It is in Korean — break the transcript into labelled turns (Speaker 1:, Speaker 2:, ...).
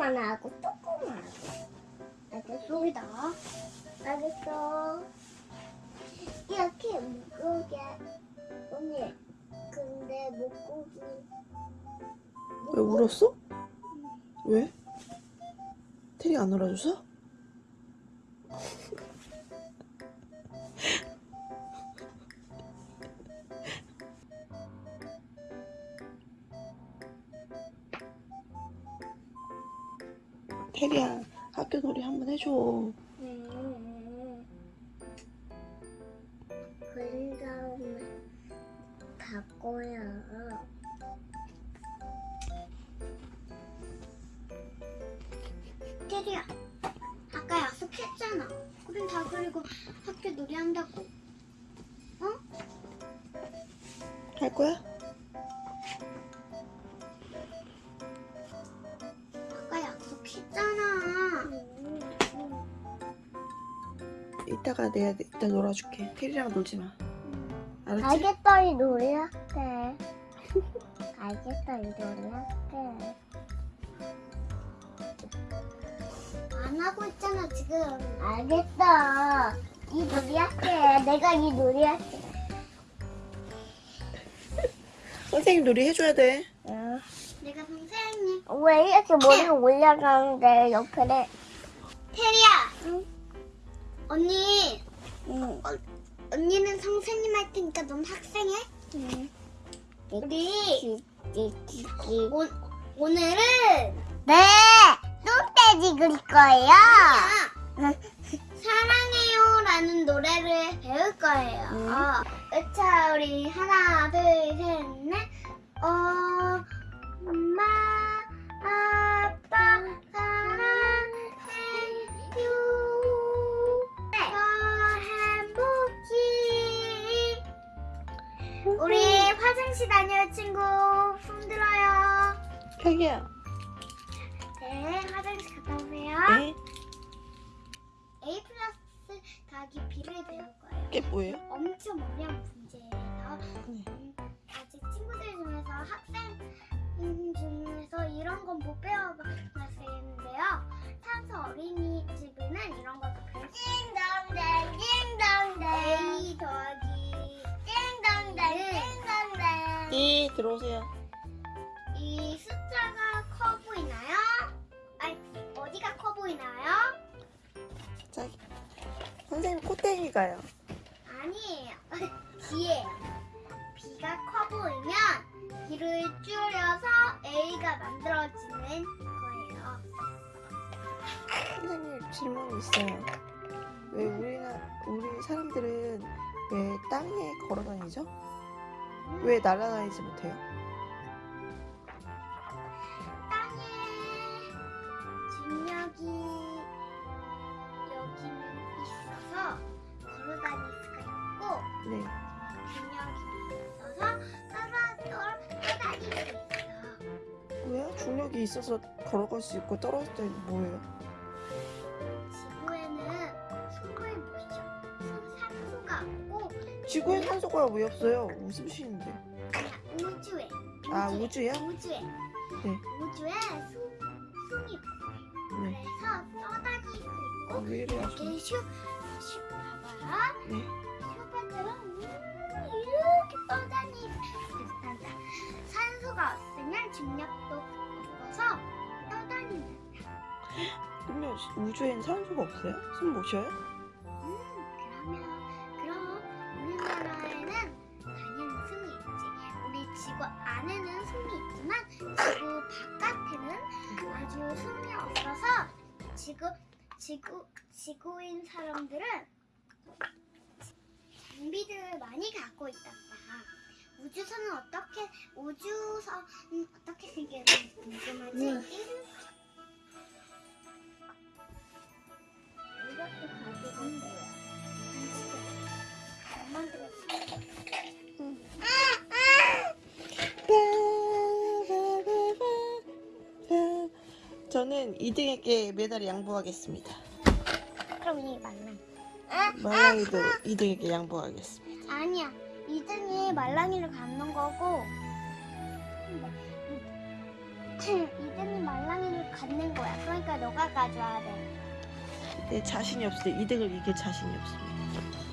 Speaker 1: 조그만하고 조그만하고. 알겠어?
Speaker 2: 여기다.
Speaker 1: 알겠어. 이렇게 무거게. 언니, 근데 목고기.
Speaker 3: 왜 울었어? 왜? 테리 안 울어줘서? 테리야 학교 놀이 한번 해줘
Speaker 1: 음. 다음에 바꿔요.
Speaker 2: 테리야. 아까 약속했잖아. 그림 다 그리고 학교 놀이 한다고.
Speaker 3: 할 거야?
Speaker 2: 약속했잖아.
Speaker 3: 이따가 내가 이따 놀아줄게 테리랑 놀지 마 알았지?
Speaker 1: 알겠어, 이 놀이 할게. 알겠어, 이 놀이 할게.
Speaker 2: 안 하고 있잖아 지금.
Speaker 1: 알겠어. 이 놀이 할게. 내가 이 놀이 할게.
Speaker 3: 선생님 놀이 해줘야 돼
Speaker 1: 응.
Speaker 2: 내가 선생님.
Speaker 1: 왜 이렇게 머리가 올라가는데 옆에
Speaker 2: 테리야.
Speaker 1: 응?
Speaker 2: 언니.
Speaker 1: 응.
Speaker 2: 언니는 선생님 할 테니까 넌 학생 해?
Speaker 1: 응.
Speaker 2: 우리. 오, 오늘은
Speaker 1: 네! 똥돼지 그릴 거예요.
Speaker 2: 아, 사랑해요라는 노래를 배울 거예요.
Speaker 1: 음.
Speaker 2: 어, 자, 우리 하나, 둘, 셋, 넷. 어, 엄마, 아빠, 사랑해요. 더 행복히. 우리 화장실 다녀요, 친구. 손 들어요.
Speaker 3: 자기야
Speaker 2: 네, 화장실 갔다 오세요.
Speaker 3: 네?
Speaker 2: A 플러스 더하기 B를 배울 거예요.
Speaker 3: 이게 뭐예요?
Speaker 2: 엄청 어려운 문제예요.
Speaker 3: 네.
Speaker 2: 음, 아직 친구들 중에서 학생 건 못 배워봤는데요. 산소 어린이집에는 이런 것도 배울 수 있어요.
Speaker 1: 띵동댕, 띵동댕.
Speaker 2: A 더하기
Speaker 1: 띵동댕, 띵동댕.
Speaker 3: 네 들어오세요
Speaker 2: 이 숫자가 커 보이나요? 아니, 어디가 커 보이나요?
Speaker 3: 자기 선생님 코땡이가요
Speaker 2: 아니에요. B예요. B가 커 보이면 B를 줄여서 A가 만들어지는 거예요.
Speaker 3: 선생님 질문이 있어요 왜 우리나 우리 사람들은 왜 땅에 걸어 다니죠? 왜 날아다니지 못해요?
Speaker 2: 중력이 있어서
Speaker 3: 걸어갈 수 있고 떨어질 때 뭐예요?
Speaker 2: 지구에는 못 쉬어. 산소가 없고
Speaker 3: 지구에 산소가 왜 없어요? 웃음 쉬는데
Speaker 2: 그냥 우주에
Speaker 3: 아 우주요?
Speaker 2: 우주에
Speaker 3: 네.
Speaker 2: 우주에 숨 숨이 없어요.
Speaker 3: 네.
Speaker 2: 그래서 떠다닐 수 있고
Speaker 3: 아?
Speaker 2: 이렇게 슉, 슉 봐봐요.
Speaker 3: 네.
Speaker 2: 슈퍼처럼 음, 이렇게 떠다닐 수 있단다. 산소가 없으면 중력
Speaker 3: 우주엔 산소가 없어요? 숨 못 쉬어요?
Speaker 2: 음, 그러면 그럼 우리나라에는 당연히 숨이 있지. 우리 지구 안에는 숨이 있지만 지구 바깥에는 아주 숨이 없어서 지구 지구 지구인 사람들은 장비들을 많이 갖고 있단다. 우주선은 어떻게 우주선 어떻게 생겼는지 궁금하지?
Speaker 1: 응.
Speaker 3: 저는 2등에게 메달을 양보하겠습니다.
Speaker 2: 그럼 이 말랑.
Speaker 3: 말랑이도 2등에게 양보하겠습니다.
Speaker 2: 아니야. 2등이 말랑이를 갖는 거고 이든이 말랑이를 갖는 거야. 그러니까 너가 가져와야 돼.
Speaker 3: 내 자신이 없을 때 2등을 이길 자신이 없습니다.